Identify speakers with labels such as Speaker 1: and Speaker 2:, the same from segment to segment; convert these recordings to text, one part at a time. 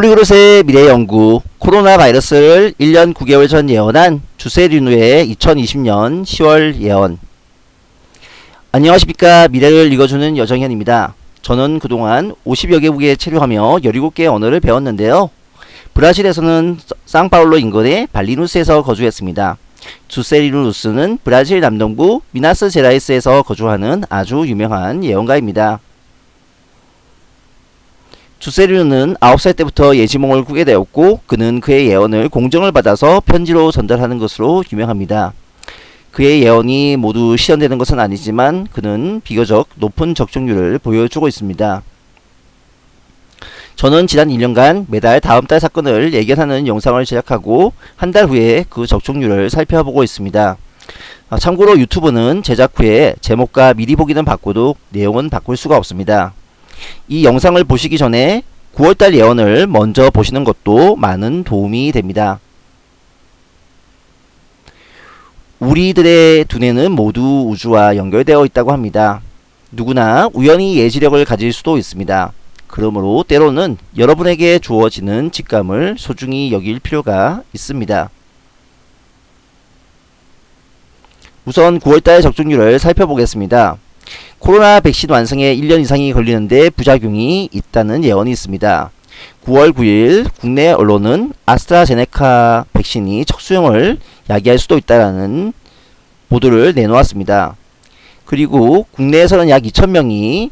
Speaker 1: 폴리그롯의 미래 연구 코로나 바이러스를 1년 9개월 전 예언한 주세륜우의 2020년 10월 예언 안녕하십니까 미래를 읽어주는 여정현입니다. 저는 그동안 50여 개국에 체류하며 17개의 언어를 배웠는데요. 브라질에서는 상파울로 인근의 발리누스에서 거주했습니다. 주세리누스는 브라질 남동부 미나스 제라이스에서 거주하는 아주 유명한 예언가입니다. 주세류는 9살 때부터 예지몽을 꾸게 되었고 그는 그의 예언을 공정을 받아서 편지로 전달하는 것으로 유명합니다. 그의 예언이 모두 실현되는 것은 아니지만 그는 비교적 높은 적중률을 보여주고 있습니다. 저는 지난 1년간 매달 다음 달 사건을 예견하는 영상을 제작하고 한 달 후에 그 적중률을 살펴보고 있습니다. 아, 참고로 유튜브는 제작 후에 제목과 미리 보기는 바꿔도 내용은 바꿀 수가 없습니다. 이 영상을 보시기 전에 9월달 예언을 먼저 보시는 것도 많은 도움이 됩니다. 우리들의 두뇌는 모두 우주와 연결되어 있다고 합니다. 누구나 우연히 예지력을 가질 수도 있습니다. 그러므로 때로는 여러분에게 주어지는 직감을 소중히 여길 필요가 있습니다. 우선 9월달 적중률을 살펴보겠습니다. 코로나 백신 완성에 1년 이상이 걸리는데 부작용이 있다는 예언이 있습니다. 9월 9일 국내 언론은 아스트라제네카 백신이 척수형을 야기할 수도 있다는 보도를 내놓았습니다. 그리고 국내에서는 약 2천명이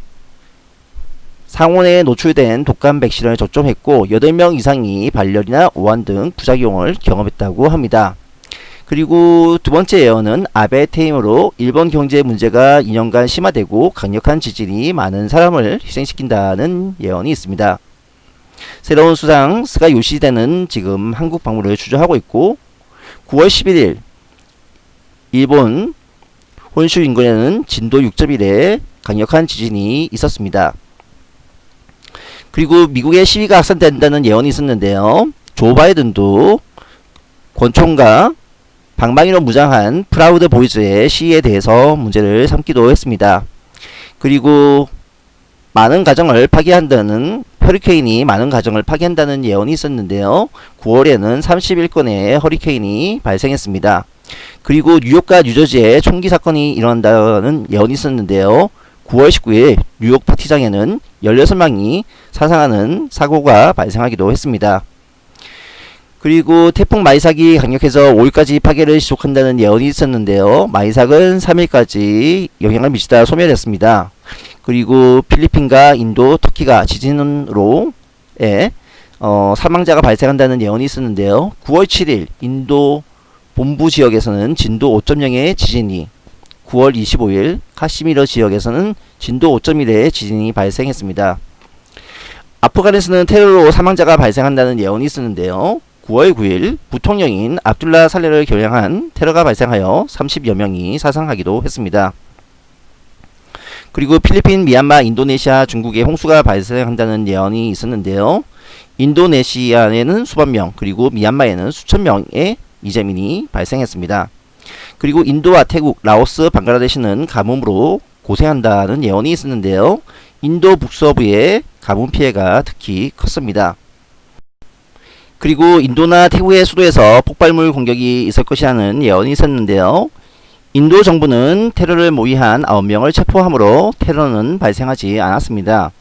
Speaker 1: 상온에 노출된 독감 백신을 접종했고 8명 이상이 발열이나 오한 등 부작용을 경험했다고 합니다. 그리고 두 번째 예언은 아베 퇴임으로 일본 경제 문제가 2년간 심화되고 강력한 지진이 많은 사람을 희생시킨다는 예언이 있습니다. 새로운 수상 스가 요시히데는 지금 한국 방문을 주저하고 있고 9월 11일 일본 혼슈 인근에는 진도 6.1의 강력한 지진이 있었습니다. 그리고 미국의 시위가 확산된다는 예언이 있었는데요. 조 바이든도 권총과 방망이로 무장한 프라우드 보이즈의 시위에 대해서 문제를 삼기도 했습니다. 그리고 많은 가정을 파괴한다는 허리케인이 많은 가정을 파괴한다는 예언이 있었는데요. 9월에는 31건의 허리케인이 발생했습니다. 그리고 뉴욕과 뉴저지에 총기 사건이 일어난다는 예언이 있었는데요. 9월 19일 뉴욕 파티장에는 16명이 사상하는 사고가 발생하기도 했습니다. 그리고 태풍 마이삭이 강력해서 5일까지 파괴를 지속한다는 예언이 있었는데요. 마이삭은 3일까지 영향을 미치다 소멸했습니다. 그리고 필리핀과 인도, 터키가 지진으로 에, 어, 사망자가 발생한다는 예언이 있었는데요. 9월 7일 인도 본부 지역에서는 진도 5.0의 지진이 9월 25일 카시미르 지역에서는 진도 5.1의 지진이 발생했습니다. 아프간에서는 테러로 사망자가 발생한다는 예언이 있었는데요. 9월 9일 부통령인 압둘라 살레를 겨냥한 테러가 발생하여 30여 명이 사상하기도 했습니다. 그리고 필리핀, 미얀마, 인도네시아, 중국에 홍수가 발생한다는 예언이 있었는데요. 인도네시아에는 수만 명, 그리고 미얀마에는 수천 명의 이재민이 발생했습니다. 그리고 인도와 태국, 라오스, 방글라데시는 가뭄으로 고생한다는 예언이 있었는데요. 인도 북서부의 가뭄 피해가 특히 컸습니다. 그리고 인도나 태국의 수도에서 폭발물 공격이 있을 것이라는 예언이 있었는데요. 인도 정부는 테러를 모의한 9명을 체포함으로 테러는 발생하지 않았습니다.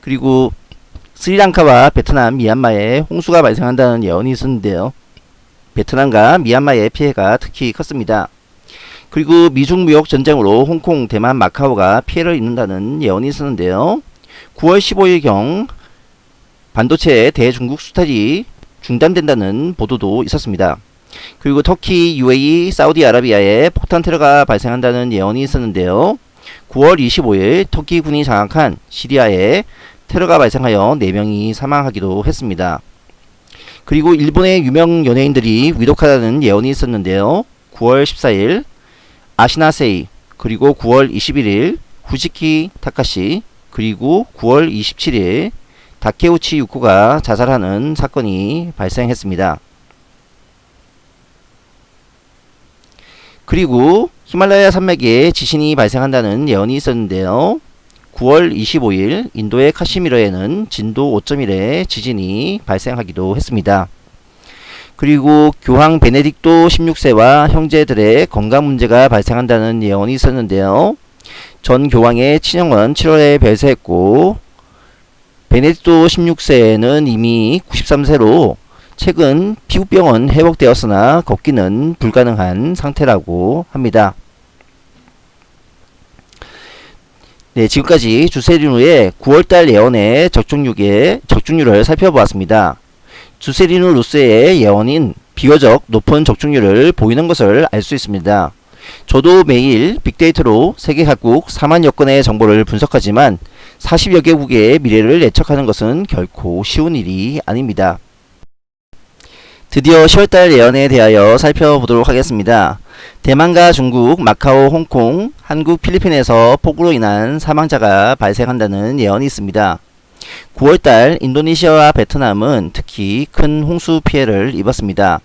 Speaker 1: 그리고 스리랑카와 베트남, 미얀마에 홍수가 발생한다는 예언이 있었는데요. 베트남과 미얀마의 피해가 특히 컸습니다. 그리고 미중 무역 전쟁으로 홍콩, 대만, 마카오가 피해를 입는다는 예언이 있었는데요. 9월 15일경 반도체 대중국 수탈이 중단된다는 보도도 있었습니다. 그리고 터키, UAE, 사우디아라비아에 폭탄 테러가 발생한다는 예언이 있었는데요. 9월 25일 터키 군이 장악한 시리아에 테러가 발생하여 4명이 사망하기도 했습니다. 그리고 일본의 유명 연예인들이 위독하다는 예언이 있었는데요. 9월 14일 아시나세이 그리고 9월 21일 후지키 타카시 그리고 9월 27일 다케우치 유코가 자살하는 사건이 발생했습니다. 그리고 히말라야 산맥에 지진이 발생한다는 예언이 있었는데요. 9월 25일 인도의 카시미르에는 진도 5.1의 지진이 발생하기도 했습니다. 그리고 교황 베네딕토 16세와 형제들의 건강 문제가 발생한다는 예언이 있었는데요. 전 교황의 친형은 7월에 별세했고 베네딕토 16세는 이미 93세로 최근 피부병은 회복되었으나 걷기는 불가능한 상태라고 합니다. 네, 지금까지 주세리누의 9월달 예언의 적중률의 적중률을 살펴보았습니다. 주세리누 루스의 예언인 비교적 높은 적중률을 보이는 것을 알 수 있습니다. 저도 매일 빅데이터로 세계 각국 4만여 건의 정보를 분석하지만 40여 개국의 미래를 예측하는 것은 결코 쉬운 일이 아닙니다. 드디어 10월달 예언에 대하여 살펴보도록 하겠습니다. 대만과 중국, 마카오, 홍콩, 한국, 필리핀에서 폭우로 인한 사망자가 발생한다는 예언이 있습니다. 9월달 인도네시아와 베트남은 특히 큰 홍수 피해를 입었습니다.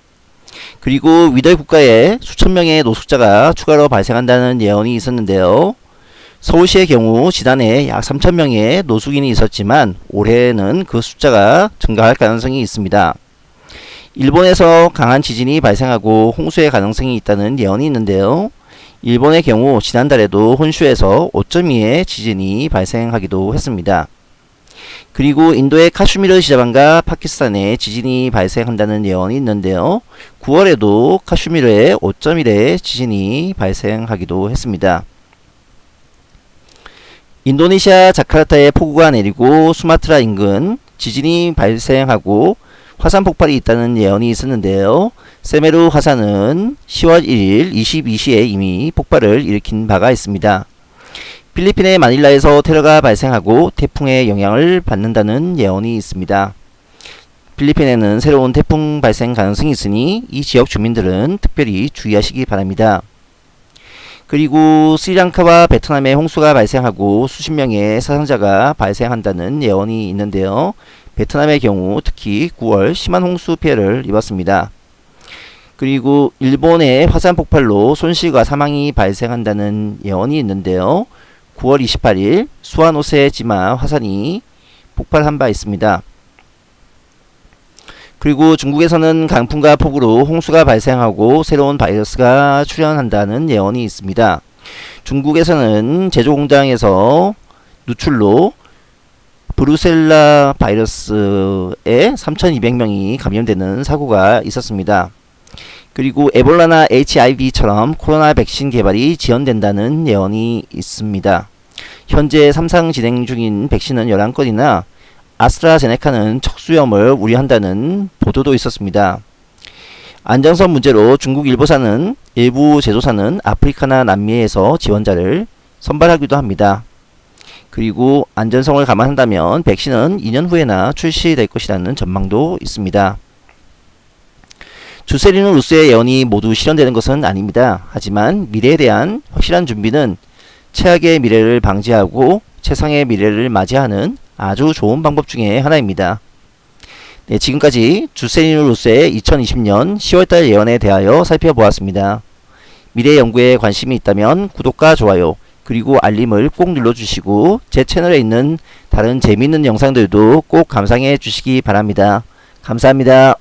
Speaker 1: 그리고 위달 국가에 수천 명의 노숙자가 추가로 발생한다는 예언이 있었는데요. 서울시의 경우 지난해 약 3천명의 노숙인이 있었지만 올해는 그 숫자가 증가할 가능성이 있습니다. 일본에서 강한 지진이 발생하고 홍수의 가능성이 있다는 예언이 있는데요. 일본의 경우 지난달에도 혼슈에서 5.2의 지진이 발생하기도 했습니다. 그리고 인도의 카슈미르 지자반과 파키스탄에 지진이 발생한다는 예언이 있는데요. 9월에도 카슈미르에 5.1의 지진이 발생하기도 했습니다. 인도네시아 자카르타에 폭우가 내리고 수마트라 인근 지진이 발생하고 화산 폭발이 있다는 예언이 있었는데요. 세메루 화산은 10월 1일 22시에 이미 폭발을 일으킨 바가 있습니다. 필리핀의 마닐라에서 테러가 발생하고 태풍의 영향을 받는다는 예언이 있습니다. 필리핀에는 새로운 태풍 발생 가능성이 있으니 이 지역 주민들은 특별히 주의하시기 바랍니다. 그리고 스리랑카와 베트남에 홍수가 발생하고 수십 명의 사상자가 발생한다는 예언이 있는데요. 베트남의 경우 특히 9월 심한 홍수 피해를 입었습니다. 그리고 일본의 화산 폭발로 손실과 사망이 발생한다는 예언이 있는데요. 9월 28일 수아노세 지마 화산이 폭발한 바 있습니다. 그리고 중국에서는 강풍과 폭우로 홍수가 발생하고 새로운 바이러스가 출현한다는 예언이 있습니다. 중국에서는 제조공장에서 누출로 브루셀라 바이러스에 3200명이 감염되는 사고가 있었습니다. 그리고 에볼라나 HIV처럼 코로나 백신 개발이 지연된다는 예언이 있습니다. 현재 3상 진행 중인 백신은 11건이나 아스트라제네카는 척수염을 우려한다는 보도도 있었습니다. 안정성 문제로 중국 일부사는 일부 제조사는 아프리카나 남미에서 지원자를 선발하기도 합니다. 그리고 안전성을 감안한다면 백신은 2년 후에나 출시될 것이라는 전망도 있습니다. 주세리누 루스의 예언이 모두 실현되는 것은 아닙니다. 하지만 미래에 대한 확실한 준비는 최악의 미래를 방지하고 최상의 미래를 맞이하는 아주 좋은 방법 중에 하나입니다. 네, 지금까지 주세리누 루스의 2020년 10월달 예언에 대하여 살펴보았습니다. 미래 연구에 관심이 있다면 구독과 좋아요 그리고 알림을 꼭 눌러주시고 제 채널에 있는 다른 재미있는 영상들도 꼭 감상해 주시기 바랍니다. 감사합니다.